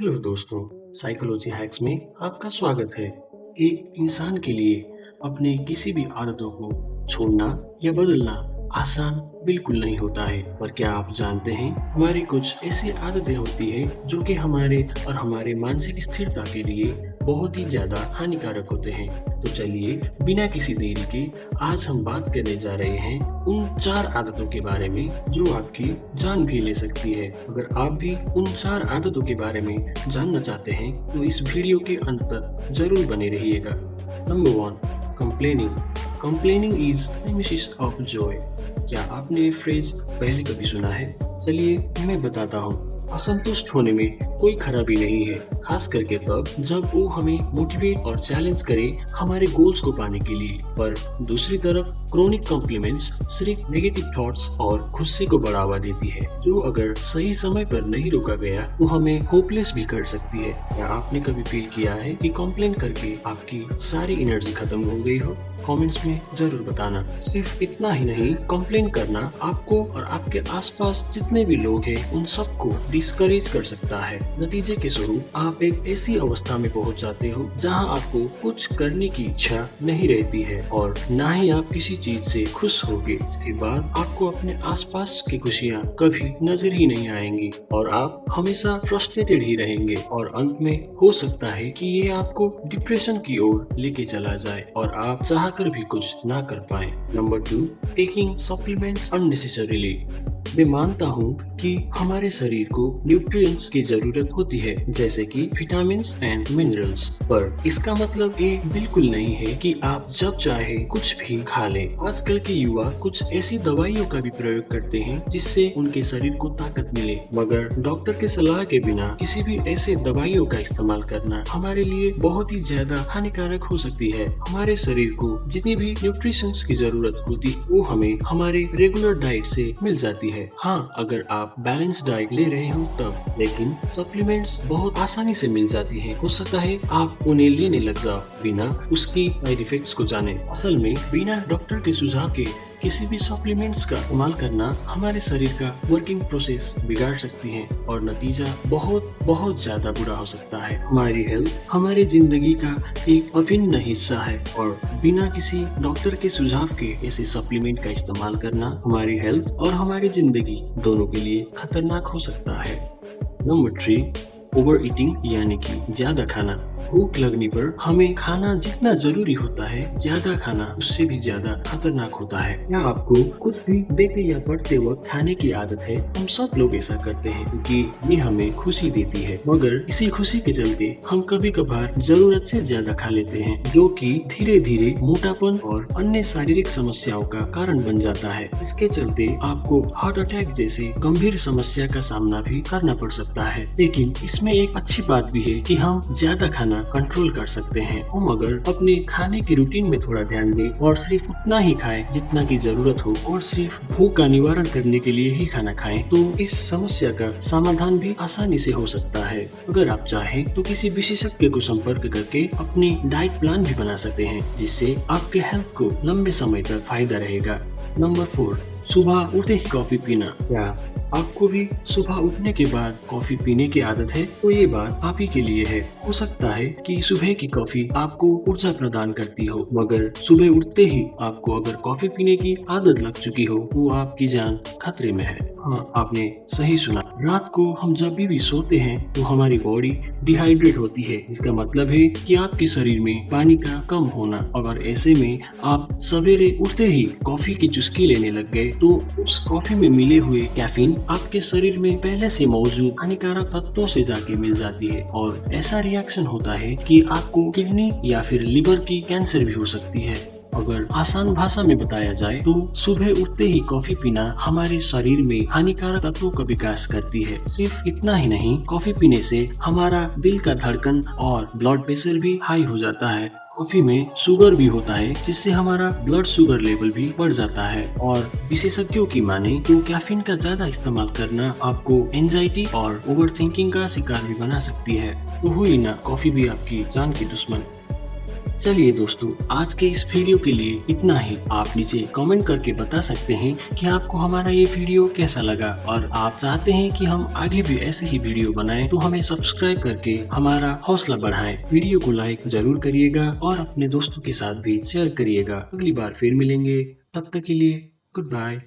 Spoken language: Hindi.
हेलो दोस्तों, साइकोलॉजी हैक्स में आपका स्वागत है। एक इंसान के लिए अपने किसी भी आदतों को छोड़ना या बदलना आसान बिल्कुल नहीं होता है। पर क्या आप जानते हैं, हमारी कुछ ऐसी आदतें होती हैं जो कि हमारे और हमारे मानसिक स्थिरता के लिए बहुत ही ज़्यादा हानिकारक होते हैं। तो चलिए, बिना किसी देरी के आज हम बात करने जा रहे हैं उन चार आदतों के बारे में, जो आपकी जान भी ले सकती है। अगर आप भी उन चार आदतों के बारे में जानना चाहते हैं तो इस वीडियो के अंत तक ज़रूर बने रहिएगा। Number one complaining complaining is of joy क्या आपने ये फ्रेज पहले कभी सुना है? चलिए, मैं बताता हूँ। असंतुष्ट होने में कोई खराबी नहीं है, खास करके तब जब वो हमें मोटिवेट और चैलेंज करे हमारे गोल्स को पाने के लिए। पर दूसरी तरफ़ क्रोनिक कॉम्प्लीमेंट्स सिर्फ़ नेगेटिव थॉट्स और गुस्से को बढ़ावा देती है, जो अगर सही समय पर नहीं रोका गया तो हमें होपलेस भी कर सकती है। क्या आपने कभी फील किया है कि कॉम्प्लेन करके आपकी सारी एनर्जी खत्म हो गई हो? कमेंट्स में ज़रूर बताना। सिर्फ़ इतना ही नहीं कंप्लेन करना आपको और आपके आसपास जितने भी लोग हैं, उन सबको डिस्करेज कर सकता है। नतीजे के स्वरूप आप एक ऐसी अवस्था में पहुँच जाते हो, जहाँ आपको कुछ करने की इच्छा नहीं रहती है और न ही आप किसी चीज़ से खुश होगे। इसके बाद आपको अपने आसपास की खुशियाँ कभी नज़र ही नहीं आएँगी और आप हमेशा फ्रस्ट्रेटेड ही रहेंगे और अंत में हो सकता है कि ये आपको डिप्रेशन की ओर लेके चला जाए और आप चाह कर भी कुछ ना कर पाए। Number two taking supplements unnecessarily मैं मानता हूँ कि हमारे शरीर को न्यूट्रिएंट्स की ज़रूरत होती है, जैसे कि विटामिन एंड मिनरल्स पर इसका मतलब ये बिल्कुल नहीं है कि आप जब चाहे कुछ भी खा लें। आजकल के युवा कुछ ऐसी दवाइयों का भी प्रयोग करते हैं, जिससे उनके शरीर को ताकत मिले। मगर डॉक्टर के सलाह के बिना किसी भी ऐसे दवाइयों का इस्तेमाल करना हमारे लिए बहुत ही ज़्यादा हानिकारक हो सकती है। हमारे शरीर को जितनी भी न्यूट्रिशन की ज़रूरत होती, वो हमें हमारे रेगुलर डाइट से मिल जाती है। है हाँ अगर आप बैलेंस डाइट ले रहे हो, तब, लेकिन सप्लीमेंट्स बहुत आसानी से मिल जाती है। हो सकता है आप उन्हें लेने लग जाओ बिना उसकी साइड इफेक्ट्स को जाने। असल में, बिना डॉक्टर के सुझाव के किसी भी सप्लीमेंट्स का इस्तेमाल करना हमारे शरीर का वर्किंग प्रोसेस बिगाड़ सकती है और नतीजा बहुत बहुत ज़्यादा बुरा हो सकता है। हमारी हेल्थ हमारे ज़िंदगी का एक अभिन्न हिस्सा है और बिना किसी डॉक्टर के सुझाव के ऐसे सप्लीमेंट का इस्तेमाल करना हमारी हेल्थ और हमारी ज़िंदगी दोनों के लिए खतरनाक हो सकता है। नंबर थ्री ओवर ईटिंग यानी कि ज़्यादा खाना। भूख लगने पर हमें खाना जितना ज़रूरी होता है, ज़्यादा खाना उससे भी ज़्यादा खतरनाक होता है। क्या आपको कुछ भी देखते या पढ़ते वक्त खाने की आदत है? हम सब लोग ऐसा करते हैं क्योंकि ये हमें खुशी देती है। मगर इसी खुशी के चलते हम कभी कभार ज़रूरत से ज़्यादा खा लेते हैं, जो कि धीरे धीरे मोटापन और अन्य शारीरिक समस्याओं का कारण बन जाता है। इसके चलते आपको हार्ट अटैक जैसे गंभीर समस्या का सामना भी करना पड़ सकता है। लेकिन इसमें एक अच्छी बात भी है कि हम ज़्यादा खाना कंट्रोल कर सकते हैं। हम अगर अपने खाने की रूटीन में थोड़ा ध्यान दें और सिर्फ़ उतना ही खाएँ जितना की ज़रूरत हो और सिर्फ़ भूख का निवारण करने के लिए ही खाना खाएँ। तो इस समस्या का समाधान भी आसानी से हो सकता है। अगर आप चाहें तो किसी विशेषज्ञ को संपर्क करके अपनी डाइट प्लान भी बना सकते हैं, जिससे आपके हेल्थ को लंबे समय तक फ़ायदा रहेगा। नंबर फोर सुबह उठते ही कॉफ़ी पीना। क्या आपको भी सुबह उठने के बाद कॉफ़ी पीने की आदत है तो ये बात आप ही के लिए है। हो सकता है कि सुबह की कॉफ़ी आपको ऊर्जा प्रदान करती हो मगर सुबह उठते ही आपको अगर कॉफ़ी पीने की आदत लग चुकी हो तो आपकी जान खतरे में है। हाँ आपने सही सुना। रात को हम जब भी, भी सोते हैं तो हमारी बॉडी डिहाइड्रेट होती है। इसका मतलब है कि आपके शरीर में पानी का कम होना। अगर ऐसे में आप सवेरे उठते ही कॉफ़ी की चुस्की लेने लग गए तो उस कॉफ़ी में मिले हुए कैफीन आपके शरीर में पहले से मौजूद हानिकारक तत्वों से जाके मिल जाती है और ऐसा रिएक्शन होता है कि आपको किडनी या फिर लिवर की कैंसर भी हो सकती है। अगर आसान भाषा में बताया जाए तो सुबह उठते ही कॉफ़ी पीना हमारे शरीर में हानिकारक तत्वों का विकास करती है। सिर्फ़ इतना ही नहीं कॉफ़ी पीने से हमारा दिल का धड़कन और ब्लड प्रेशर भी हाई हो जाता है। कॉफ़ी में शुगर भी होता है, जिससे हमारा ब्लड शुगर लेवल भी बढ़ जाता है। और विशेषज्ञों की माने तो कैफीन का ज़्यादा इस्तेमाल करना आपको एंजाइटी और ओवर का शिकार भी बना सकती है। तो हुई ना, कॉफ़ी भी आपकी जान की दुश्मन। चलिए दोस्तों, आज के इस वीडियो के लिए इतना ही। आप नीचे कमेंट करके बता सकते हैं कि आपको हमारा ये वीडियो कैसा लगा। और आप चाहते हैं कि हम आगे भी ऐसे ही वीडियो बनाएँ तो हमें सब्सक्राइब करके हमारा हौसला बढ़ाएँ। वीडियो को लाइक ज़रूर करिएगा और अपने दोस्तों के साथ भी शेयर करिएगा। अगली बार फिर मिलेंगे। तब तक के लिए गुड बाय